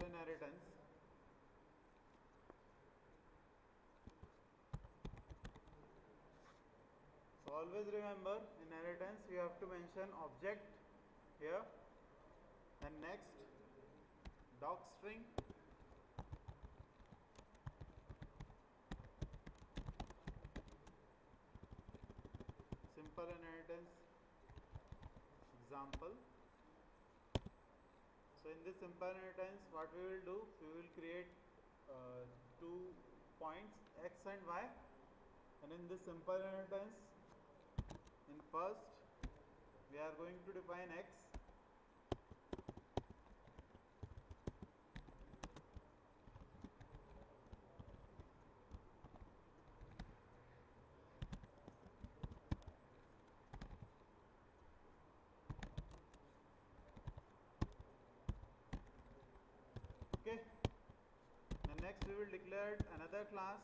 inheritance. So always remember inheritance we have to mention object here. Then next doc string. Simple inheritance example in this simple inheritance what we will do? We will create uh, two points x and y. And in this simple inheritance in first we are going to define x okay. Next we will declare another class.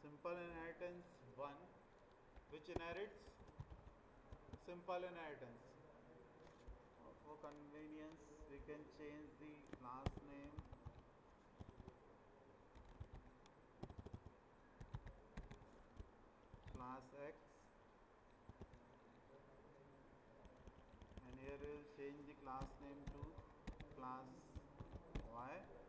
Simple inheritance 1 which inherits simple inheritance. For convenience we can change the class name class x and here we will change the class name to class y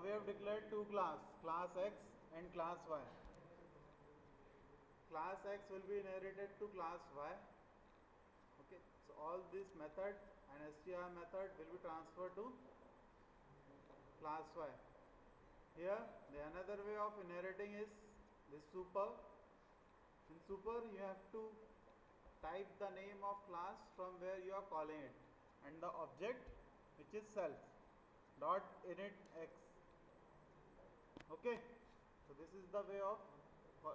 Now we have declared two class, class X and class Y. Class X will be inherited to class Y. Okay, so all this method and str method will be transferred to class Y. Here, the another way of inheriting is this super. In super, you have to type the name of class from where you are calling it and the object which is self dot init x okay. So this is the way of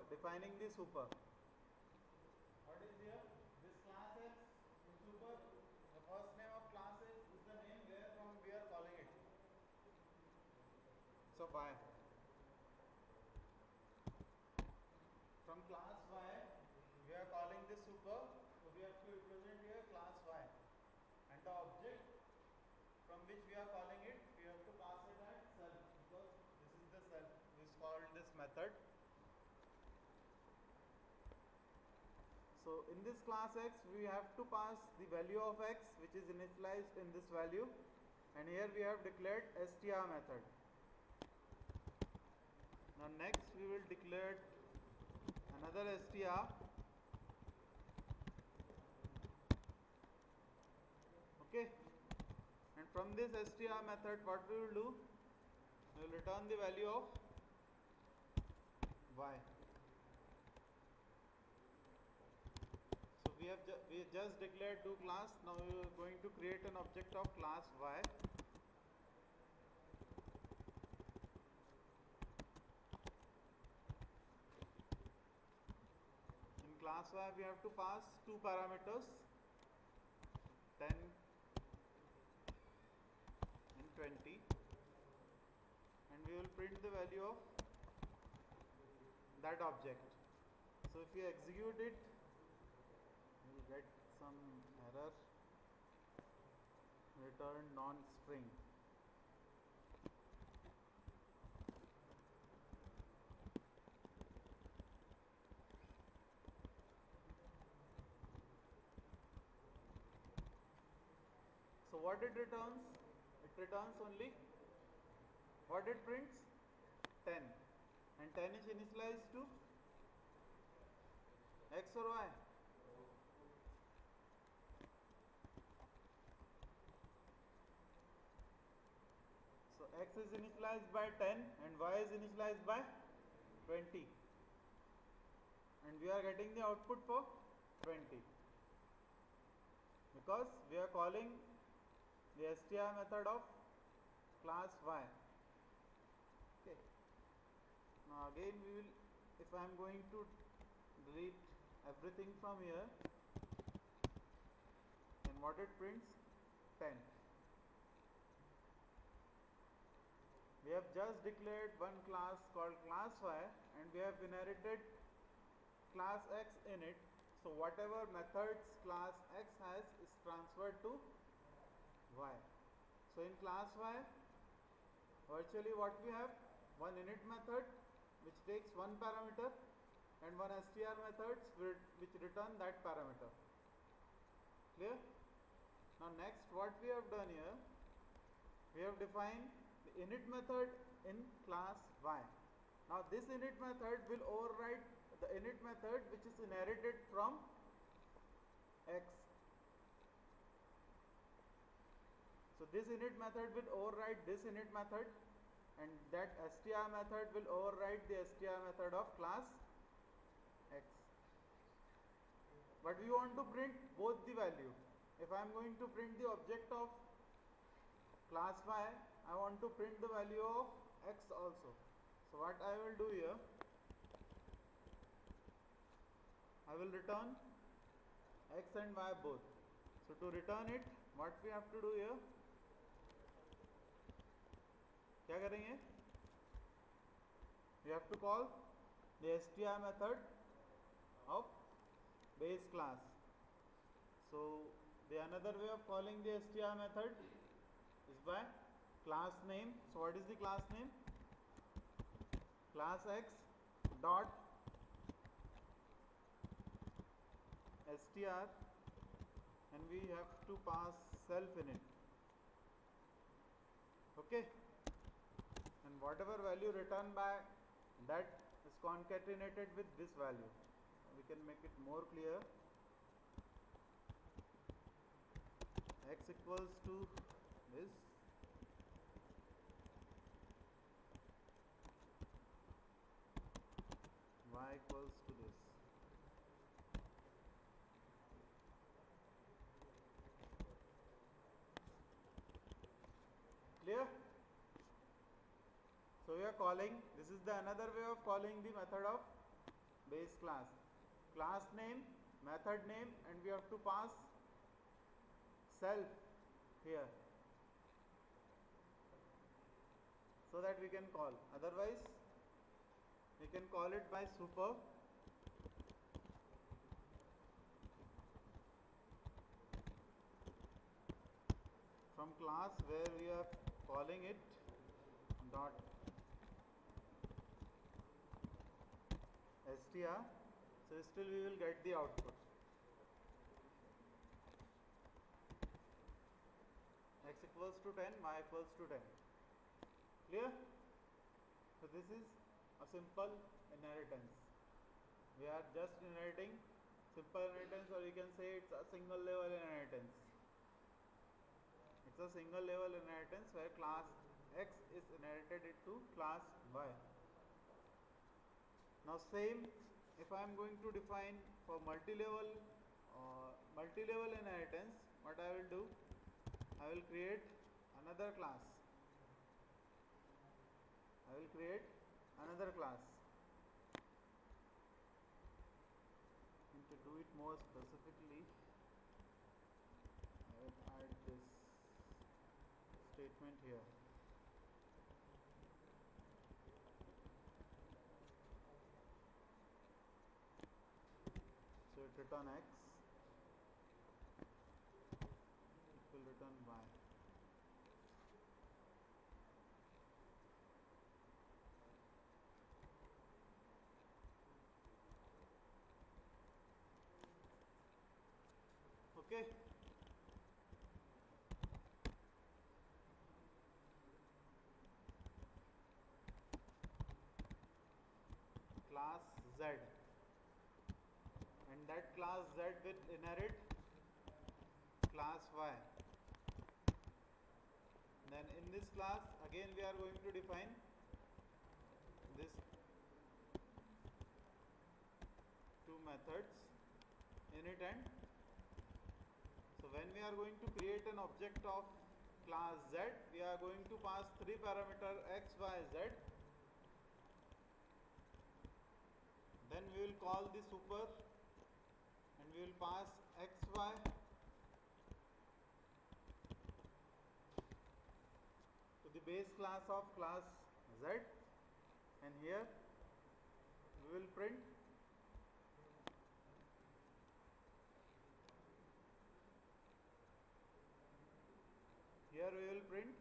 defining the super. What is here? This class in super. The first name of class is, is the name where from we are calling it. So y from class y we are calling this super so we have to represent here class y and the object from which we are calling it we have to pass it as self because this is the self is called this method so in this class x we have to pass the value of x which is initialized in this value. And here we have declared str method. Now next we will declare another str okay. And from this str method what we will do? We will return the value of y so we have ju- we just declared two class now we are going to create an object of class y. In class y we have to pass two parameters 10 and 20 and we will print the value of that object. So if you execute it get some error return non-string So what it returns? It returns only what it prints? 10 and 10 is initialized to x or y x is initialized by 10 and y is initialized by 20 and we are getting the output for 20 because we are calling the str method of class y. Okay. Now again we will if I am going to delete everything from here then what it prints? 10 we have just declared one class called class y and we have inherited class x in it. So whatever methods class x has is transferred to y. So in class y virtually what we have? One init method which takes one parameter and one str methods which return that parameter. Clear? Now next what we have done here? We have defined init method in class y. Now this init method will override the init method which is inherited from x. So this init method will override this init method and that str method will override the str method of class x. But we want to print both the value. If I am going to print the object of class y I want to print the value of x also. So what I will do here I will return x and y both. So to return it what we have to do here? क्या करेंगे? We have to call the str method of base class. So the another way of calling the str method is by class name. So what is the class name? Class x dot str and we have to pass self in it. Okay? And whatever value returned by that is concatenated with this value. We can make it more clear. X equals to this y equals to this clear so we are calling. This is the another way of calling the method of base class. Class name method name and we have to pass self here. So that we can call. Otherwise we can call it by super. From class where we are calling it dot str so still we will get the output. X equals to 10 y equals to 10 clear? So this is a simple inheritance. We are just inheriting simple inheritance or you can say it's a single level inheritance. It's a single level inheritance where class x is inherited into class y. Now same if I am going to define for multi-level uh, multi-level inheritance what I will do? I will create another class. I will create another class return x it will return y. Okay. Class z class z will inherit class y. Then in this class again we are going to define this two methods init and. So when we are going to create an object of class z we are going to pass three parameter x y z. Then we will call the super we will pass x y to the base class of class z. And here we will print here we will print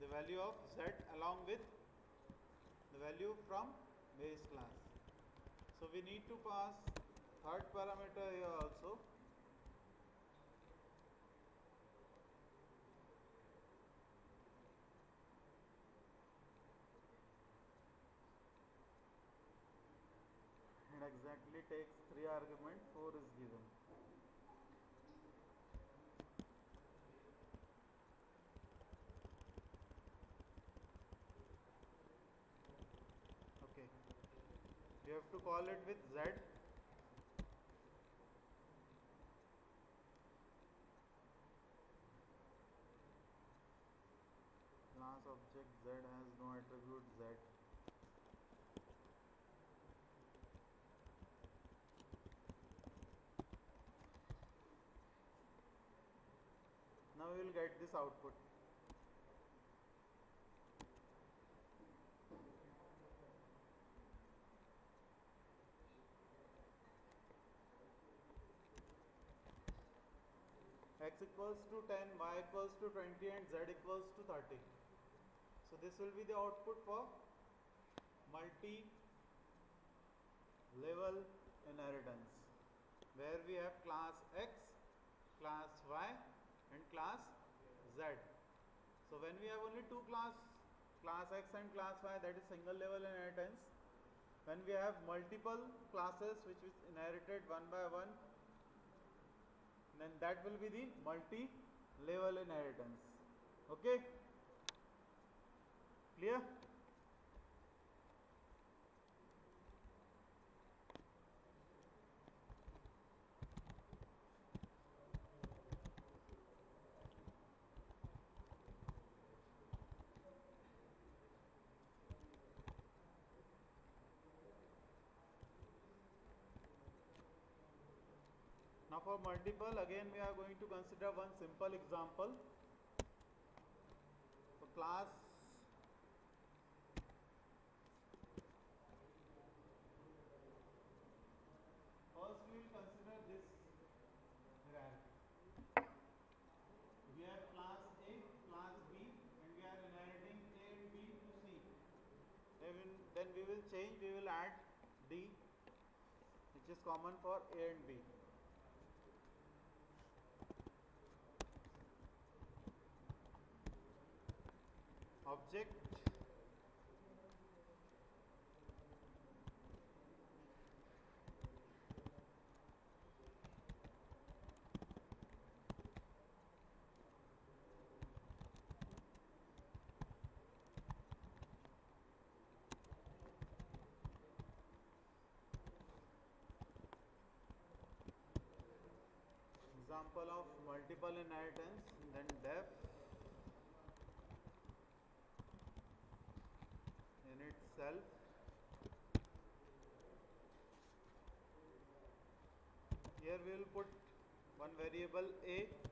the value of z along with the value from base class. So we need to pass third parameter here also. It exactly takes three argument four is given okay you have to call it with z. Class object z has no attribute z. Now we will get this output x equals to 10 y equals to 20 and z equals to 30 so this will be the output for multi level inheritance where we have class x class y and class z. So when we have only two class class x and class y that is single level inheritance. When we have multiple classes which is inherited one by one then that will be the multi level inheritance. Okay? Clear Now for multiple again we are going to consider one simple example. For class first we will consider this hierarchy. We have class A, class B and we are inheriting A and B to C. Then, then we will change, we will add D which is common for A and B. object example of multiple inheritance then def in itself. Here we will put one variable a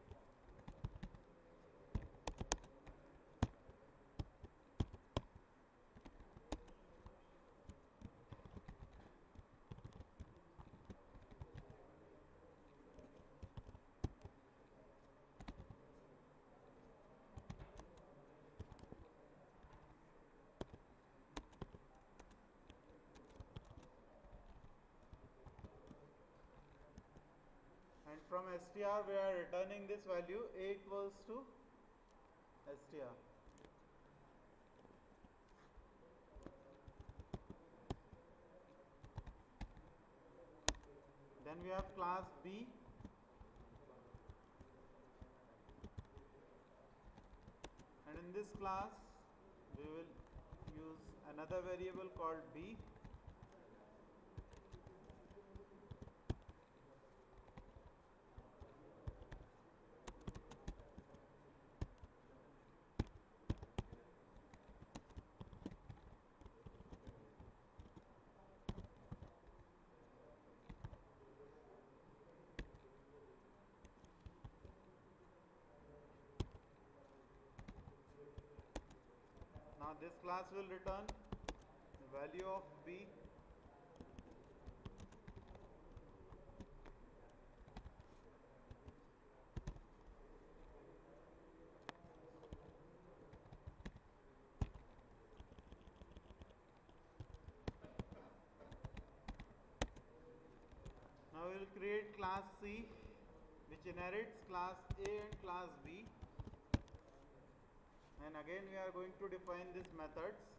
and from str we are returning this value a equals to str then we have class b. And in this class we will use another variable called b Now this class will return the value of b. Now we will create class C which inherits class A and class B and again we are going to define these methods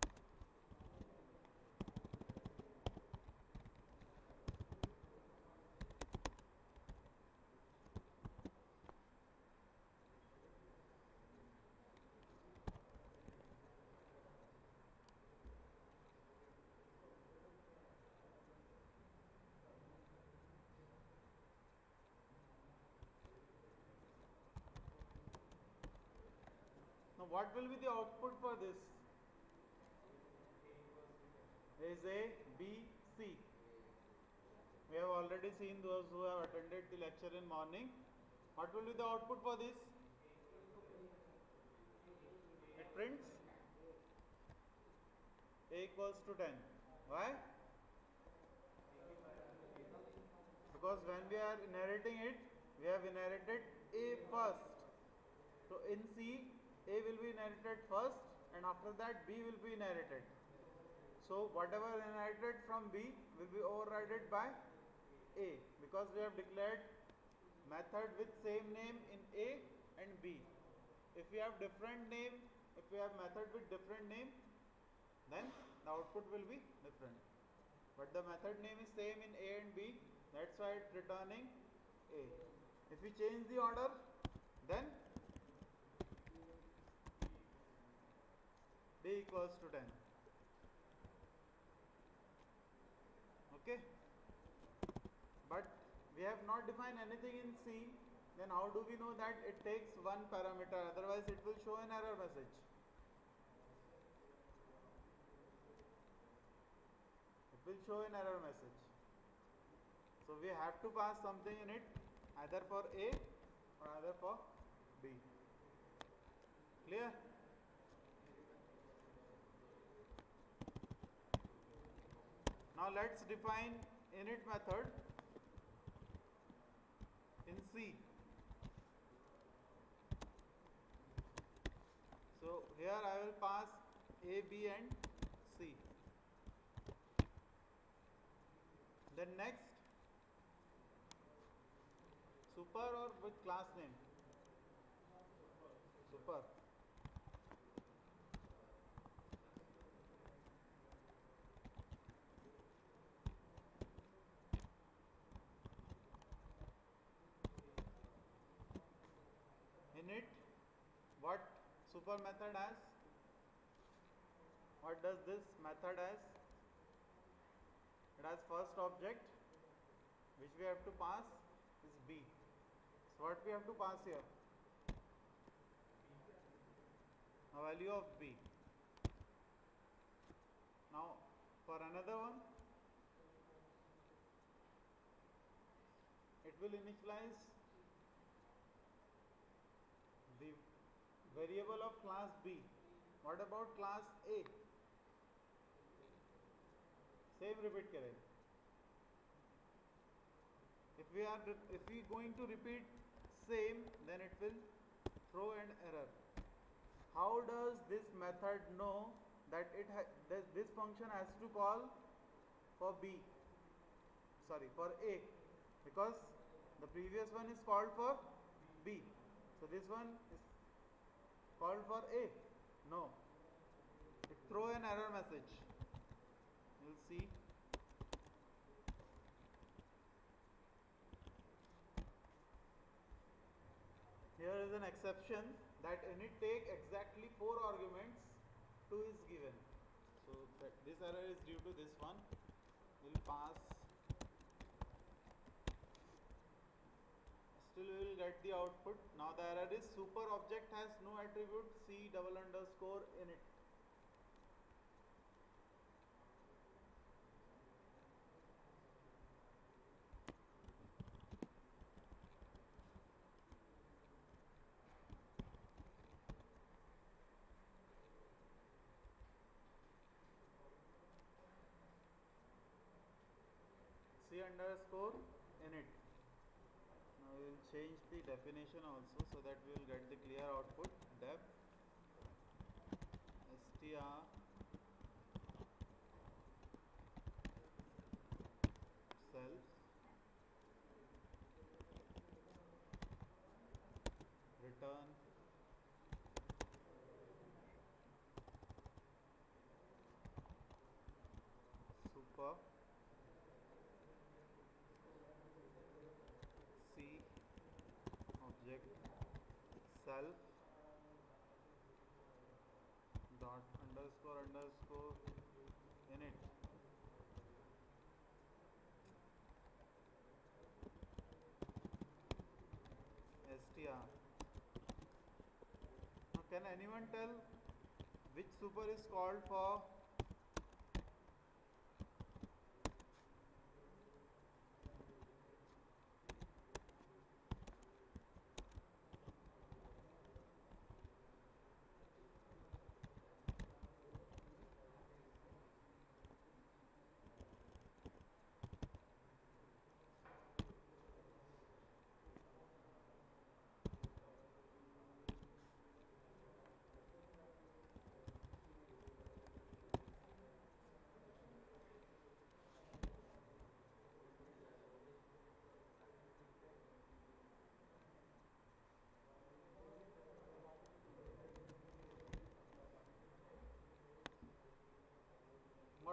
Now what will be the output for this? Is A, B, C. We have already seen those who have attended the lecture in morning. What will be the output for this? It prints A equals to 10. Why? Because when we are inheriting it, we have inherited A first. So in C, A will be inherited first and after that B will be inherited. So whatever inherited from B will be overridden by A because we have declared method with same name in A and B. If we have different name, if we have method with different name, then the output will be different. But the method name is same in A and B, that's why it's returning A. If we change the order, then Equals to 10. Okay. But we have not defined anything in C, then how do we know that it takes one parameter? Otherwise, it will show an error message. It will show an error message. So we have to pass something in it, either for A or either for B. Clear? Now let's define init method in C. So here I will pass A, B and C. Then next super or with class name? Super. init what super method as? what does this method as? it has first object which we have to pass is b so what we have to pass here a value of b now for another one it will initialize the variable of class B. What about class A? Same repeat करें. If we are if we going to repeat same, then it will throw an error. How does this method know that it this, this function has to call for B? Sorry, for A, because The previous one is called for B. So this one is called for A. No. It throw an error message. You'll see. Here is an exception that init take exactly four arguments, two is given. So this error is due to this one. We'll pass. We will get the output. Now the error is super object has no attribute c double underscore init. c underscore init. We will change the definition also so that we will get the clear output. Def str self return super c object self dot underscore underscore init str now can anyone tell which super is called for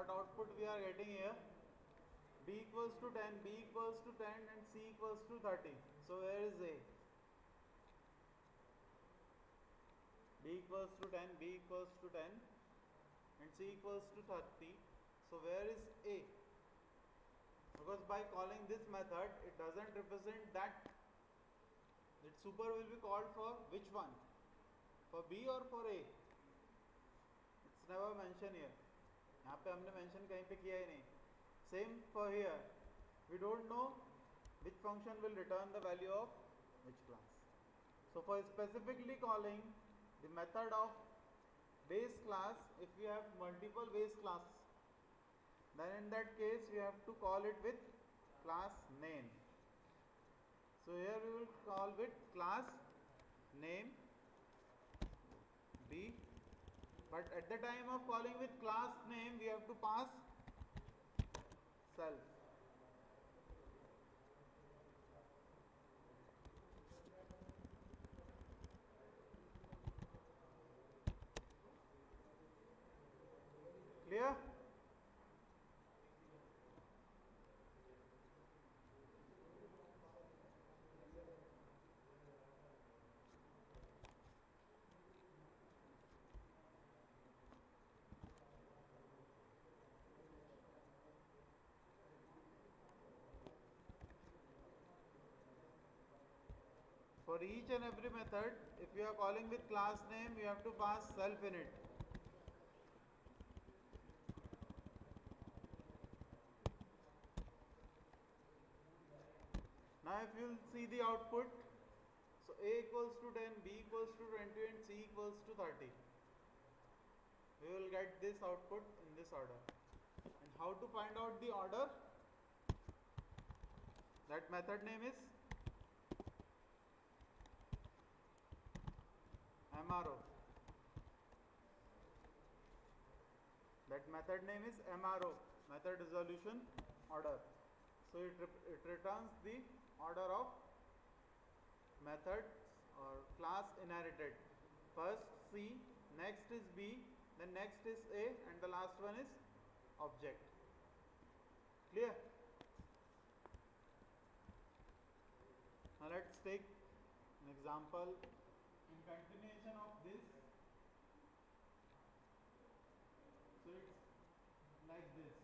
what output we are getting here. B equals to 10 b equals to 10 and c equals to 30 so where is a? B equals to 10 b equals to 10 and c equals to 30 so where is a? Because by calling this method it doesn't represent that. That super will be called for which one? For b or for a? It's never mentioned here यहाँ पे हमने mention कहीं पे किया ही नहीं। Same for here we don't know which function will return the value of which class so for specifically calling the method of base class if you have multiple base class then in that case you have to call it with class name so here you will call with class name B but at the time of calling with class name we have to pass self clear For each and every method, if you are calling with class name, you have to pass self in it. Now if you will see the output, so A equals to 10, B equals to 20 and C equals to 30. We will get this output in this order. And how to find out the order? That method name is MRO. That method name is MRO, method resolution order. So it, it returns the order of methods or class inherited first c next is b then next is a and the last one is object clear now let's take an example continuation of this? So it's like this.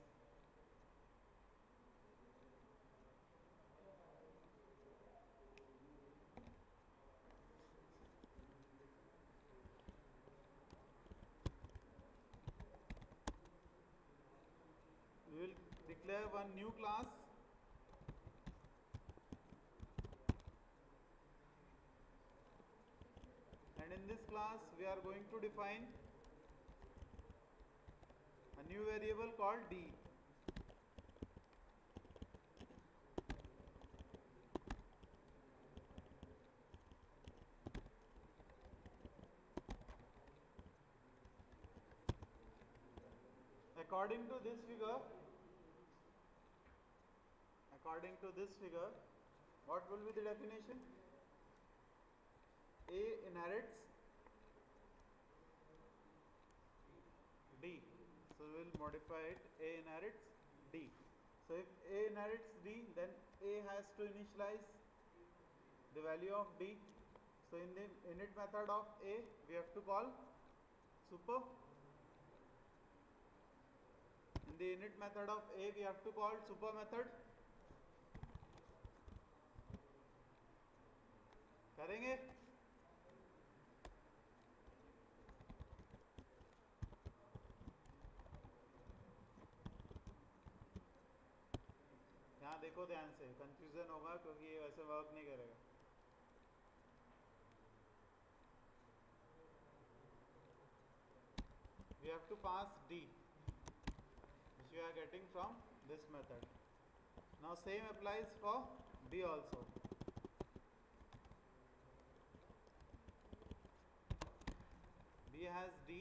We will declare one new class this class we are going to define a new variable called d. According to this figure according to this figure what will be the definition? A inherits d so we will modify it a inherits d so if a inherits d then a has to initialize the value of d so in the init method of a we have to call super in the init method of a we have to call super method करेंगे देखो ध्यान से confusion होगा क्योंकि ये वैसे work नहीं करेगा। We have to pass D which are getting from this method now same applies for D also B has D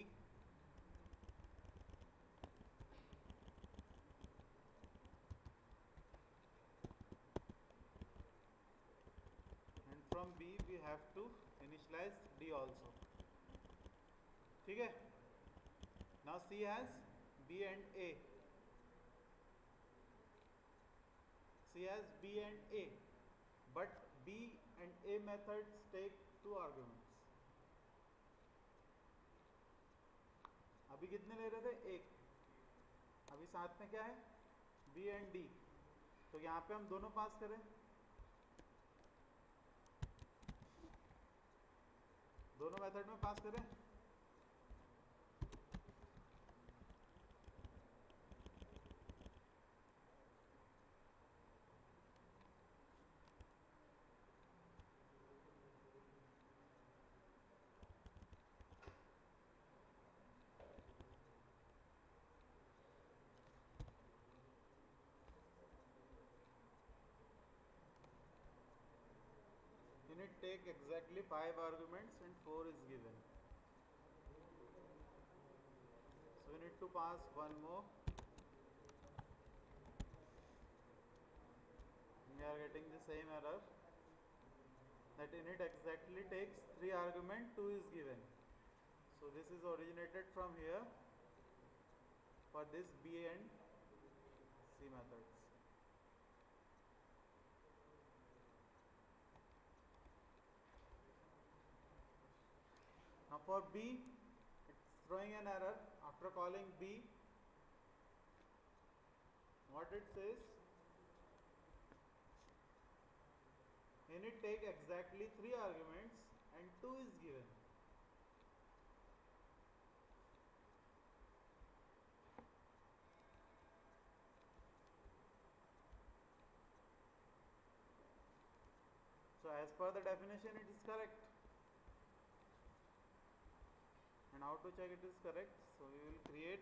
have to initialize D also ठीक है? Now C has B and A C has B and A but B and A methods take two arguments. अभी कितने ले रहे थे? एक। अभी साथ में क्या है? B एंड डी तो यहाँ पे हम दोनों पास करें। दोनों मेथड में पास करें। Take exactly 5 arguments and 4 is given. So we need to pass one more. We are getting the same error. That init exactly takes 3 argument 2 is given. So this is originated from here for this b and c methods Now for B, it's throwing an error after calling B. What it says, init take exactly three arguments and two is given. So as per the definition, it is correct. And how to check it is correct. So we will create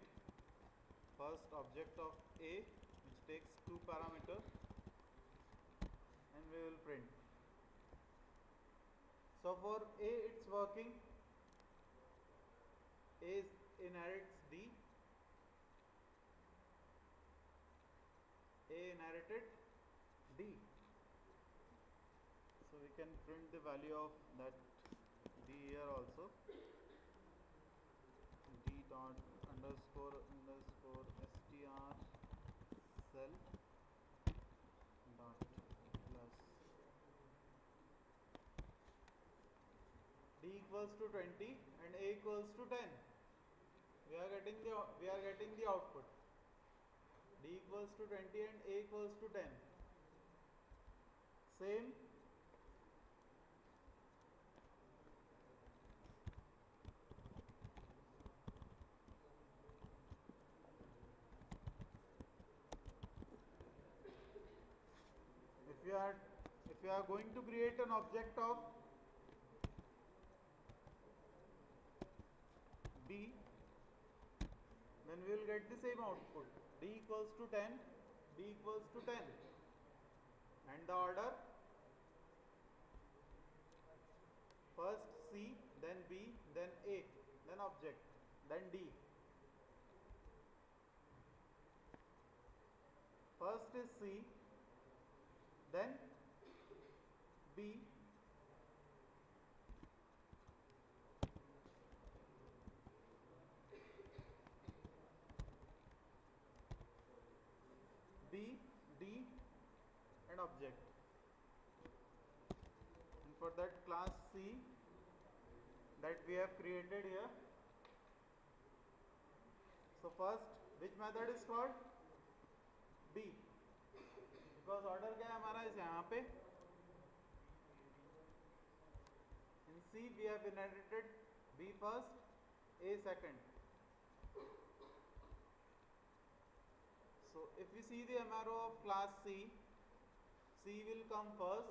first object of a which takes two parameter and we will print. So for a it's working. A inherits d. A inherited d. So we can print the value of that d here also d dot underscore underscore str cell dot plus equals to 20 and a equals to 10 we are getting the we are getting the output. D equals to 20 and a equals to 10 same? If you are if you are going to create an object of b then we will get the same output. D equals to 10 b equals to 10 and the order? First c then b then a then object then d. First is c then b d and object and for that class c that we have created here so first which method is called b because order क्या है हमारा इस यहाँ पे in c we have inherited b first a second so if we see the MRO of class C C will come first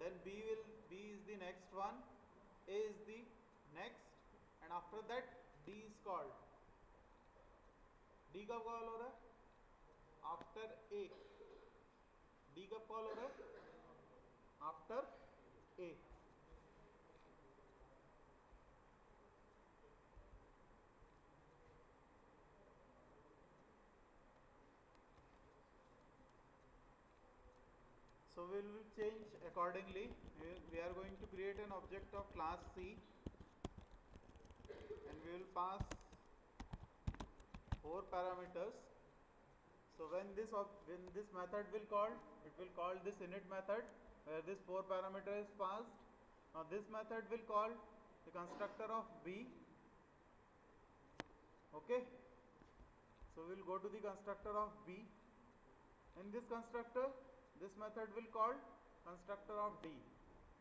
then B will B is the next one A is the next and after that D is called D कब call हो रहा है after A D कब call हो रहा है after A So we will change accordingly. We are going to create an object of class C and we will pass four parameters. So when this when this method will call, it will call this init method where this four parameter is passed. Now this method will call the constructor of B. Okay. So we will go to the constructor of B. In this constructor, this method will call constructor of D.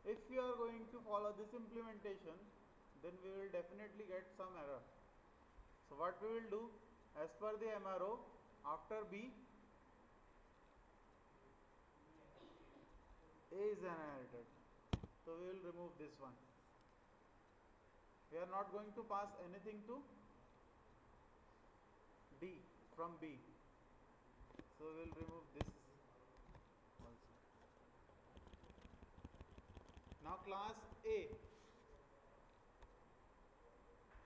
If you are going to follow this implementation, then we will definitely get some error. So what we will do, as per the MRO, after B, A is inherited. So we will remove this one. We are not going to pass anything to D from B. So we will remove this also. Now class A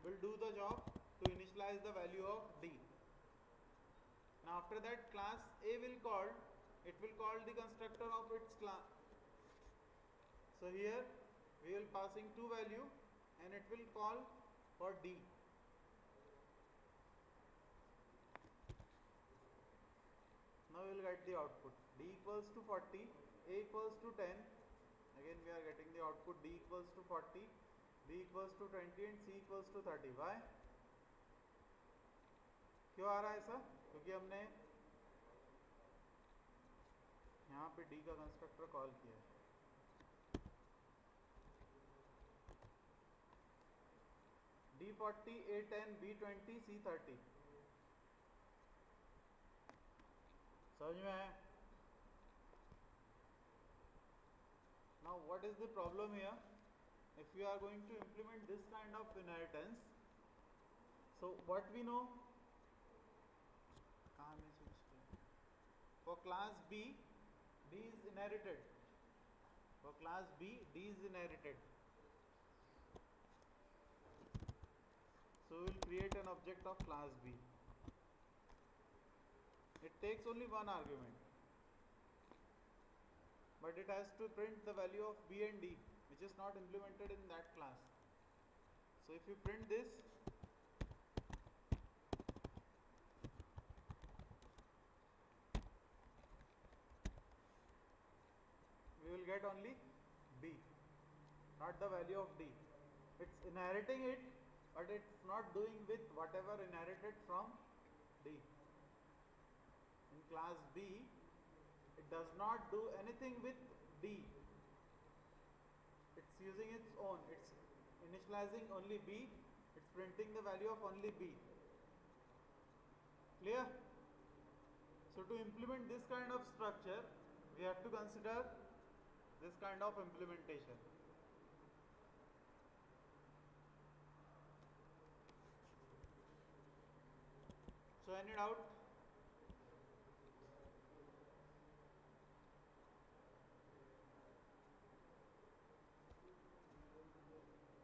will do the job to initialize the value of D. Now after that class A will call, it will call the constructor of its class. So here we will passing two value and it will call for D. Now we will get the output D equals to 40, A equals to 10. Again we are getting the output D equals to 40, B equals to 20 and C equals to 30. Why? क्यों आ रहा है ऐसा क्योंकि हमने यहाँ पे D का constructor call किया है D forty, A ten, B twenty, C thirty. समझ में आया now what is the problem here? If we are going to implement this kind of inheritance so what we know? For class B D is inherited. For class B D is inherited. So we will create an object of class B. It takes only one argument but it has to print the value of b and d which is not implemented in that class. So if you print this we will get only b not the value of d. It's inheriting it but it's not doing with whatever inherited from d. In class b does not do anything with d. It's using its own. It's initializing only b. It's printing the value of only b. Clear? So to implement this kind of structure we have to consider this kind of implementation. So any doubt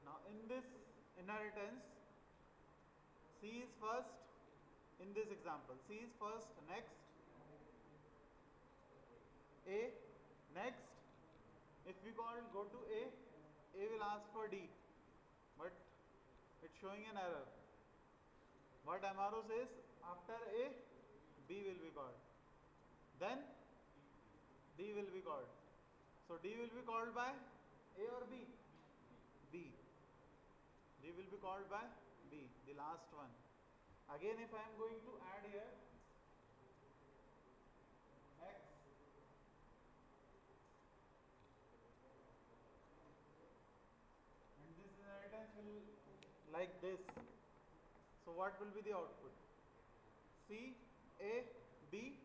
now in this inheritance. C is first in this example. C is first next. A next. If we call go to a a will ask for d. But it's showing an error. What MRO says after a b will be called. Then d will be called. So d will be called by a or b? B d will be called by b the last one. Again if I am going to add here x and this inheritance will like this. So what will be the output? C a b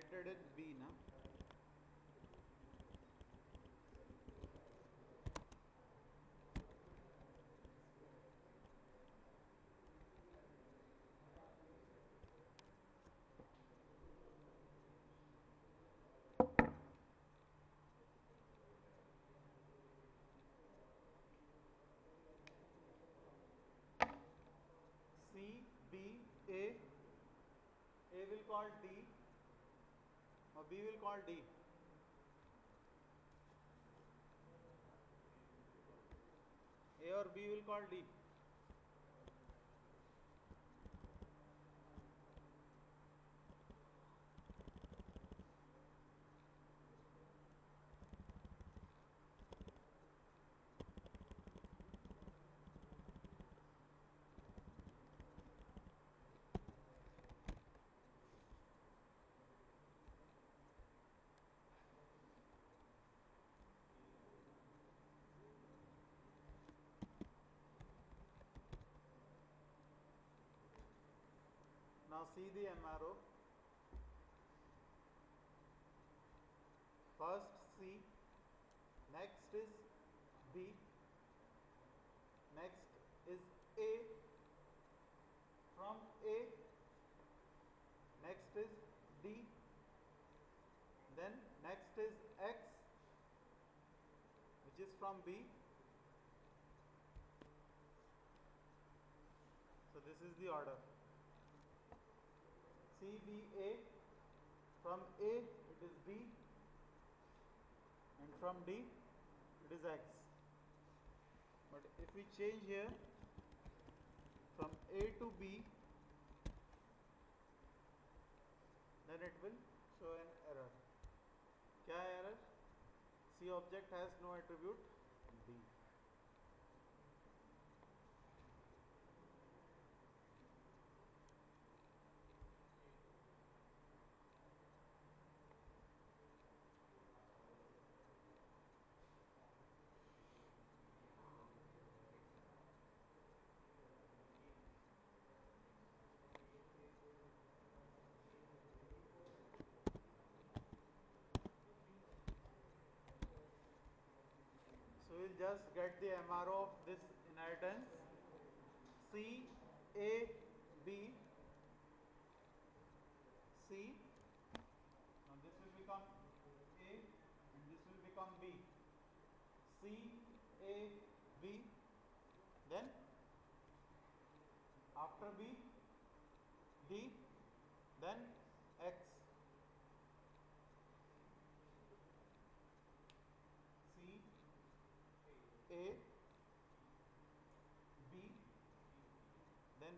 inherited in b na C B A A will call D or B will call D A or B will call D Now see the MRO. First C, next is B, next is A, from A, next is D, then next is X, which is from B. So this is the order. CBA. From A it is B and from D it is X. But if we change here from A to B then it will show an error. Kya error? C object has no attribute just get the MRO of this inheritance. C A B. C. Now this will become A and this will become B. C A B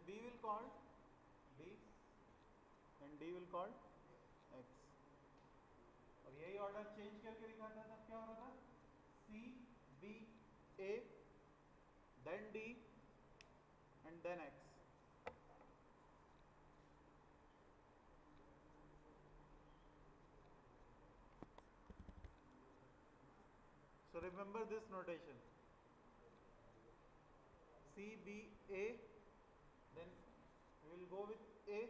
then B will call D and D will call X और यही order change करके दिखाता तब क्या हो रहा था C B A then D and then X So remember this notation. C B A go with A.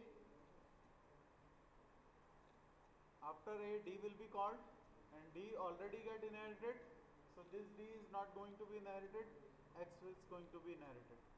After A D will be called and D already get inherited. So this D is not going to be inherited. X is going to be inherited